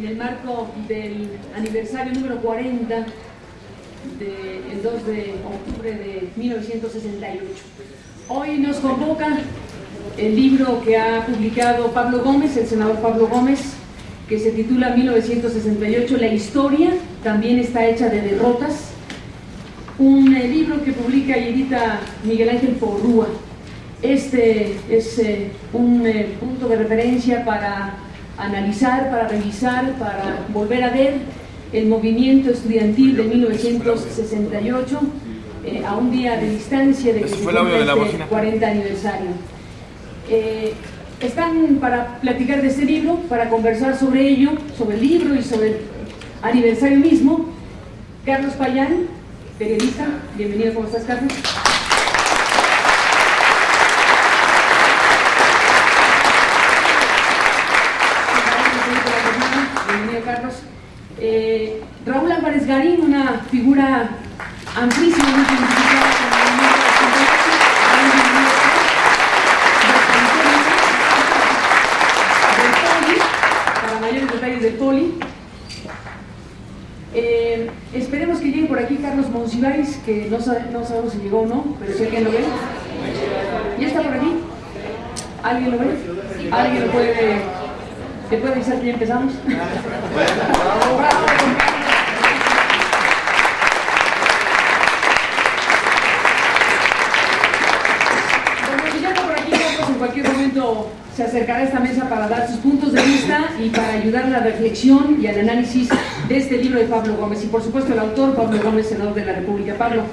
En el marco del aniversario número 40 del 2 de octubre de 1968. Hoy nos convoca el libro que ha publicado Pablo Gómez, el senador Pablo Gómez, que se titula 1968, La historia también está hecha de derrotas. Un eh, libro que publica y edita Miguel Ángel Porrúa. Este es eh, un eh, punto de referencia para analizar, para revisar, para volver a ver el movimiento estudiantil de 1968 eh, a un día de distancia de que se este 40 aniversario. Eh, están para platicar de este libro, para conversar sobre ello, sobre el libro y sobre el aniversario mismo. Carlos Payán, periodista, bienvenido, ¿cómo estás Carlos? Garín, una figura amplísima, muy identificada con el movimiento para mayores detalles del Poli. Eh, esperemos que llegue por aquí Carlos Monsiváis, que no, no sabemos si llegó o no, pero si alguien lo ve. ¿Ya está por aquí? ¿Alguien lo ve? ¿Alguien lo puede ¿Qué puede avisar que ya empezamos? bravo, bravo. Bueno, si ya por aquí, pues en cualquier momento se acercará a esta mesa para dar sus puntos de vista y para ayudar a la reflexión y al análisis de este libro de Pablo Gómez. Y por supuesto el autor, Pablo Gómez, senador de la República. Pablo.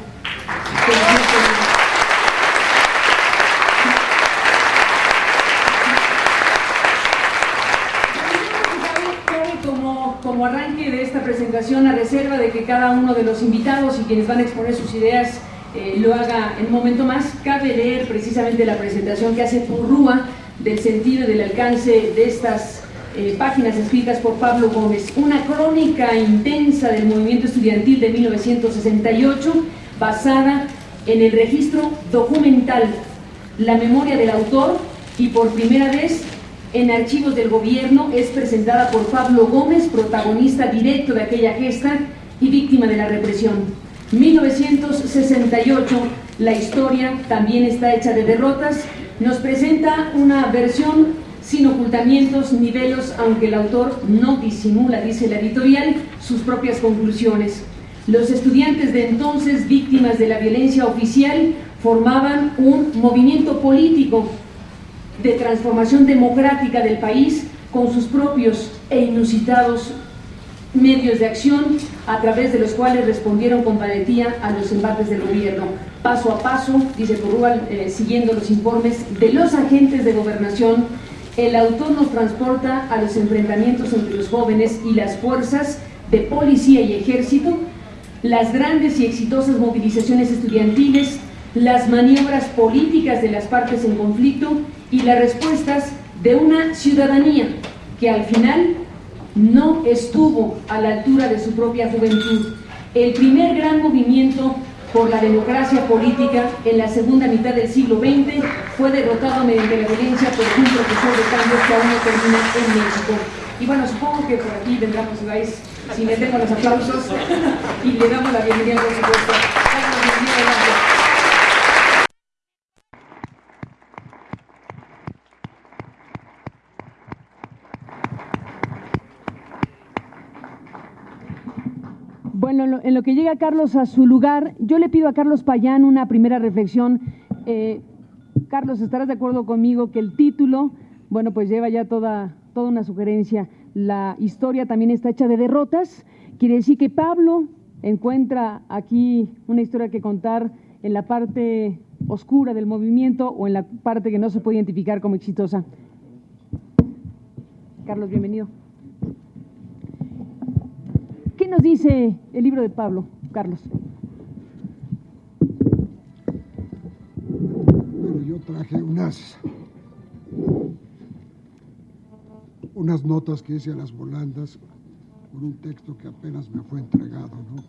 como arranque de esta presentación, a reserva de que cada uno de los invitados y quienes van a exponer sus ideas eh, lo haga en un momento más, cabe leer precisamente la presentación que hace Purrúa del sentido y del alcance de estas eh, páginas escritas por Pablo Gómez. Una crónica intensa del movimiento estudiantil de 1968 basada en el registro documental, la memoria del autor y por primera vez en archivos del gobierno es presentada por Pablo Gómez, protagonista directo de aquella gesta y víctima de la represión. 1968, la historia también está hecha de derrotas, nos presenta una versión sin ocultamientos ni velos, aunque el autor no disimula, dice la editorial, sus propias conclusiones. Los estudiantes de entonces, víctimas de la violencia oficial, formaban un movimiento político de transformación democrática del país con sus propios e inusitados medios de acción a través de los cuales respondieron con valentía a los embates del gobierno. Paso a paso, dice Porrual, eh, siguiendo los informes de los agentes de gobernación, el autor nos transporta a los enfrentamientos entre los jóvenes y las fuerzas de policía y ejército, las grandes y exitosas movilizaciones estudiantiles, las maniobras políticas de las partes en conflicto y las respuestas de una ciudadanía que al final no estuvo a la altura de su propia juventud. El primer gran movimiento por la democracia política en la segunda mitad del siglo XX fue derrotado mediante la violencia por un profesor de cambios que aún no termina en México. Y bueno, supongo que por aquí vendrán, si vais, si metemos los aplausos y le damos la bienvenida, por supuesto. Bueno, en lo que llega Carlos a su lugar, yo le pido a Carlos Payán una primera reflexión. Eh, Carlos, ¿estarás de acuerdo conmigo que el título, bueno, pues lleva ya toda, toda una sugerencia? La historia también está hecha de derrotas. Quiere decir que Pablo encuentra aquí una historia que contar en la parte oscura del movimiento o en la parte que no se puede identificar como exitosa. Carlos, bienvenido. ¿Qué nos dice el libro de Pablo, Carlos? Bueno, yo traje unas unas notas que hice a las volandas con un texto que apenas me fue entregado, ¿no?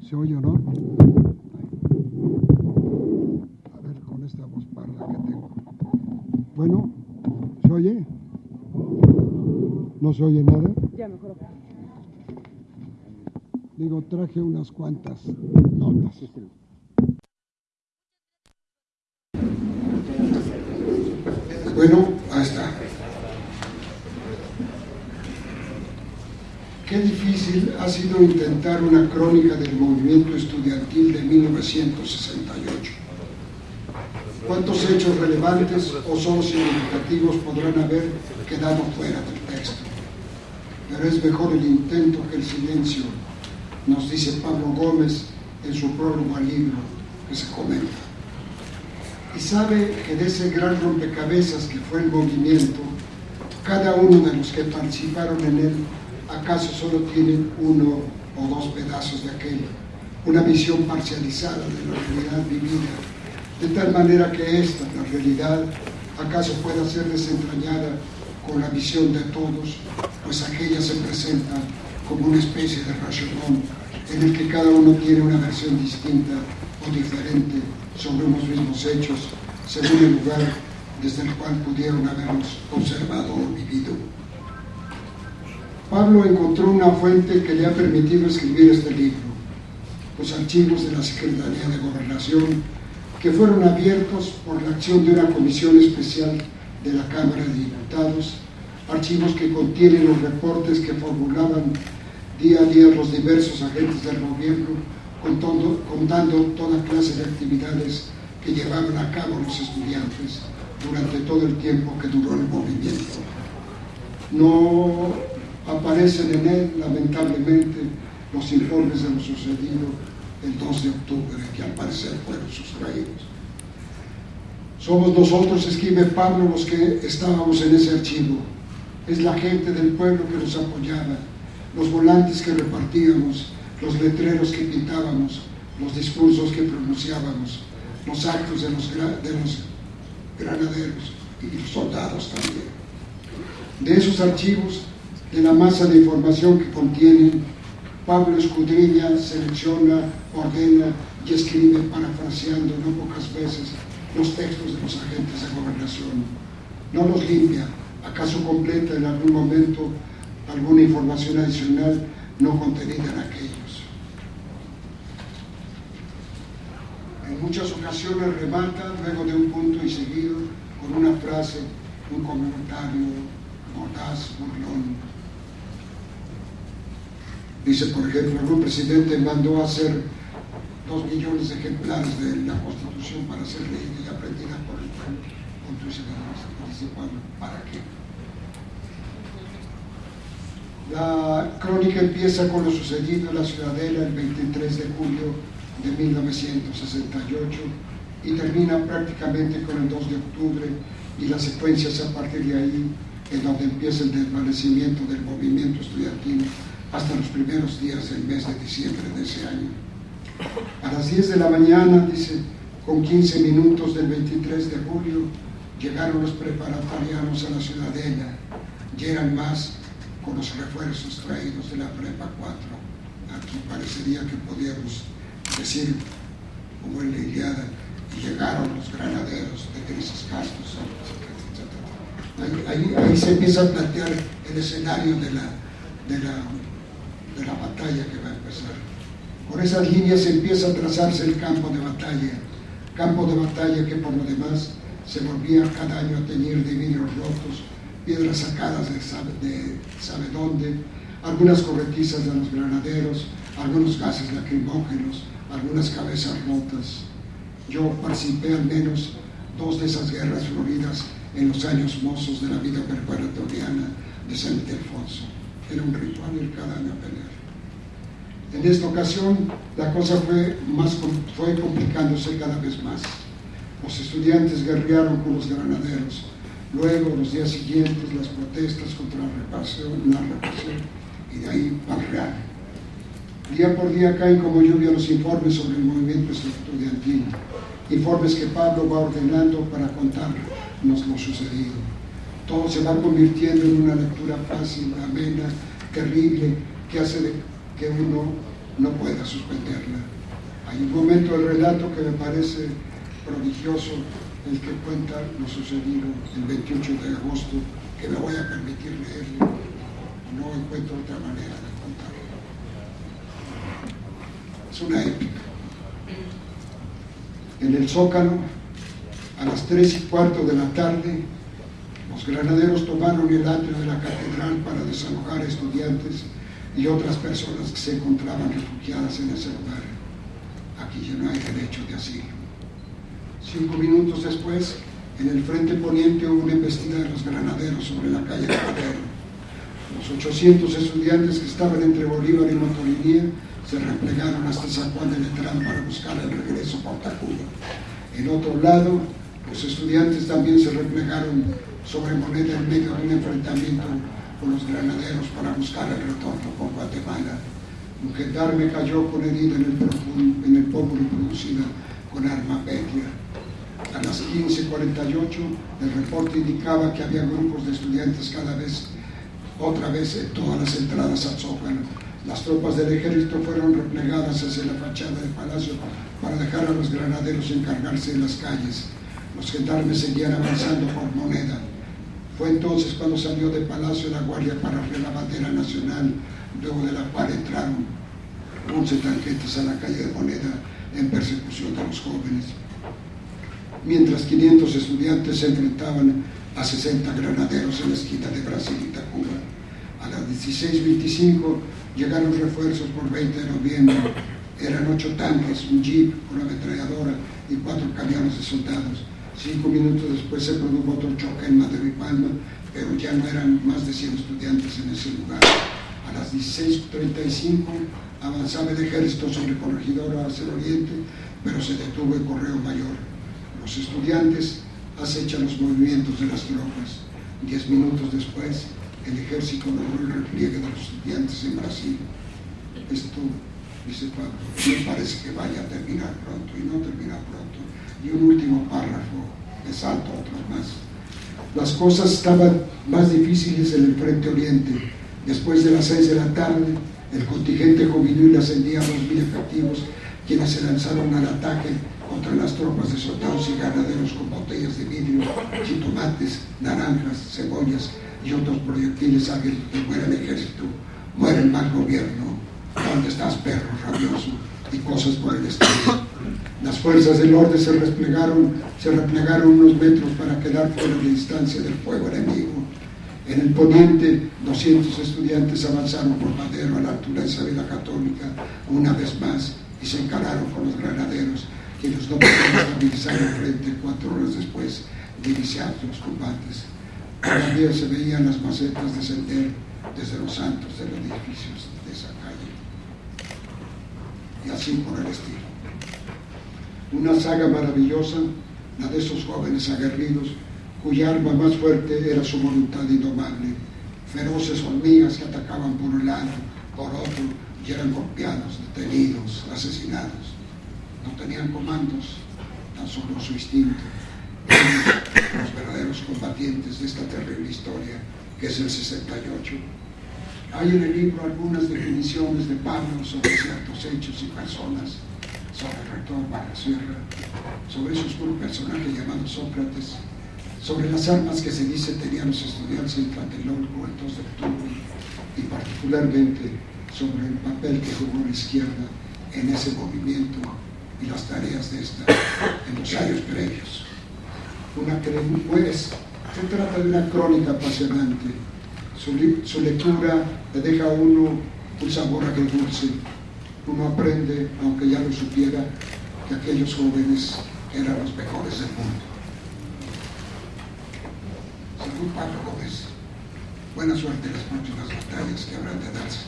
¿Se oye o no? A ver, con esta voz parda que tengo. Bueno, ¿se oye? ¿No se oye nada? Ya mejoró. Digo, traje unas cuantas notas. Bueno, ahí está. Qué difícil ha sido intentar una crónica del movimiento estudiantil de 1968. ¿Cuántos hechos relevantes o solo significativos podrán haber quedado fuera del texto? Pero es mejor el intento que el silencio, nos dice Pablo Gómez en su prólogo al libro que se comenta. Y sabe que de ese gran rompecabezas que fue el movimiento, cada uno de los que participaron en él, acaso solo tienen uno o dos pedazos de aquel, una visión parcializada de la realidad vivida, de tal manera que esta, la realidad, acaso pueda ser desentrañada con la visión de todos, pues aquella se presenta como una especie de racionón en el que cada uno tiene una versión distinta o diferente sobre unos mismos hechos, según el lugar desde el cual pudieron haberlos observado o vivido. Pablo encontró una fuente que le ha permitido escribir este libro, los archivos de la Secretaría de Gobernación, que fueron abiertos por la acción de una comisión especial de la Cámara de Diputados, archivos que contienen los reportes que formulaban día a día los diversos agentes del gobierno contando, contando toda clase de actividades que llevaron a cabo los estudiantes durante todo el tiempo que duró el movimiento. No aparecen en él, lamentablemente, los informes de lo sucedido el 2 de octubre, que al parecer fueron sustraídos. Somos nosotros, escribe Pablo, los que estábamos en ese archivo. Es la gente del pueblo que nos apoyaba, los volantes que repartíamos, los letreros que pintábamos, los discursos que pronunciábamos, los actos de los, de los granaderos y los soldados también. De esos archivos, de la masa de información que contienen, Pablo escudriña, selecciona, ordena y escribe parafraseando no pocas veces los textos de los agentes de gobernación. No los limpia, acaso completa en algún momento alguna información adicional no contenida en aquello. en muchas ocasiones remata luego de un punto y seguido con una frase, un comentario mordaz, burlón. Dice, por ejemplo, algún presidente mandó a hacer dos millones de ejemplares de la Constitución para ser leída y aprendida por el pueblo. Dice ¿para qué? La crónica empieza con lo sucedido en la Ciudadela el 23 de julio de 1968 y termina prácticamente con el 2 de octubre y las secuencias a partir de ahí en donde empieza el desvanecimiento del movimiento estudiantil hasta los primeros días del mes de diciembre de ese año. A las 10 de la mañana, dice, con 15 minutos del 23 de julio, llegaron los preparatorianos a la ciudadela, llegan más con los refuerzos traídos de la Prepa 4. Aquí parecería que podíamos decir, como en la Iliada, llegaron los granaderos de grises castos, ahí, ahí, se empieza a plantear el escenario de la, de, la, de la batalla que va a empezar. Por esas líneas empieza a trazarse el campo de batalla, campo de batalla que por lo demás se volvía cada año a teñir de vidrios rotos, piedras sacadas de sabe, de sabe dónde, algunas corretizas de los granaderos, algunos gases lacrimógenos, algunas cabezas rotas. Yo participé al menos dos de esas guerras floridas en los años mozos de la vida preparatoriana de San Ildefonso. Era un ritual ir cada año a pelear. En esta ocasión la cosa fue, más, fue complicándose cada vez más. Los estudiantes guerrearon con los granaderos. Luego, los días siguientes, las protestas contra la represión, la represión y de ahí barrear Día por día caen como lluvia los informes sobre el movimiento estudiantil, informes que Pablo va ordenando para contarnos lo sucedido. Todo se va convirtiendo en una lectura fácil, amena, terrible, que hace que uno no pueda suspenderla. Hay un momento del relato que me parece prodigioso, el que cuenta lo sucedido el 28 de agosto, que me voy a permitir leerle. no encuentro otra manera de contarlo. Es una épica. En el Zócalo, a las tres y cuarto de la tarde, los granaderos tomaron el atrio de la catedral para desalojar estudiantes y otras personas que se encontraban refugiadas en ese lugar. Aquí ya no hay derecho de asilo. Cinco minutos después, en el frente poniente hubo una embestida de los granaderos sobre la calle de Madero. Los 800 estudiantes que estaban entre Bolívar y Motolinía se replegaron hasta San Juan de Letrán para buscar el regreso por Tacuba. En otro lado, los estudiantes también se replegaron sobre Moneda en medio de un enfrentamiento con los granaderos para buscar el retorno por Guatemala. Un gendarme cayó con herida en el, en el pómulo producida con arma petria las 15.48 el reporte indicaba que había grupos de estudiantes cada vez, otra vez en todas las entradas al Zócalo. Las tropas del ejército fueron replegadas hacia la fachada del palacio para dejar a los granaderos encargarse de las calles. Los gendarmes seguían avanzando por moneda. Fue entonces cuando salió del palacio la guardia para la bandera nacional, luego de la cual entraron 11 tanquetes a la calle de moneda en persecución de los jóvenes mientras 500 estudiantes se enfrentaban a 60 granaderos en la esquina de Brasil y Tacuba. A las 16.25 llegaron refuerzos por 20 de noviembre. Eran ocho tanques, un jeep, una ametralladora y cuatro camiones de soldados. Cinco minutos después se produjo otro choque en Madrid y Palma, pero ya no eran más de 100 estudiantes en ese lugar. A las 16.35 avanzaba el ejército sobre Corregidora hacia el oriente, pero se detuvo el Correo Mayor los estudiantes acechan los movimientos de las tropas. Diez minutos después, el ejército logró el repliegue de los estudiantes en Brasil. Esto, dice Pablo, me parece que vaya a terminar pronto y no termina pronto. Y un último párrafo, le salto otros más. Las cosas estaban más difíciles en el frente oriente. Después de las seis de la tarde, el contingente juvenil ascendía a dos mil efectivos, quienes se lanzaron al ataque contra las tropas de soldados y ganaderos con botellas de vidrio, jitomates, naranjas, cebollas y otros proyectiles hábiles que muera el ejército, muere el mal gobierno, ¿dónde estás perro rabioso? y cosas por el estilo. Las fuerzas del orden se replegaron, se replegaron unos metros para quedar fuera de distancia del fuego enemigo. En el poniente, 200 estudiantes avanzaron por Madero a la altura de Isabela Católica una vez más y se encararon con los granaderos que los estabilizar el frente cuatro horas después de iniciar los combates. Todavía se veían las macetas descender desde los santos de los edificios de esa calle. Y así por el estilo. Una saga maravillosa, la de esos jóvenes aguerridos, cuya arma más fuerte era su voluntad indomable, feroces hormigas que atacaban por un lado, por otro, y eran golpeados, detenidos, asesinados no tenían comandos, tan solo su instinto. Los verdaderos combatientes de esta terrible historia, que es el 68. Hay en el libro algunas definiciones de Pablo sobre ciertos hechos y personas, sobre el rector Sierra, sobre ese oscuro personaje llamado Sócrates, sobre las armas que se dice tenían los estudiantes en Tlatelolco el 2 de octubre y particularmente sobre el papel que jugó la izquierda en ese movimiento y las tareas de esta en los años previos. Una pues, se trata de una crónica apasionante. Su, lectura le deja a uno un sabor agridulce. Uno aprende, aunque ya lo supiera, que aquellos jóvenes eran los mejores del mundo. Salud Pablo Gómez. Buena suerte en las próximas batallas que habrán de darse.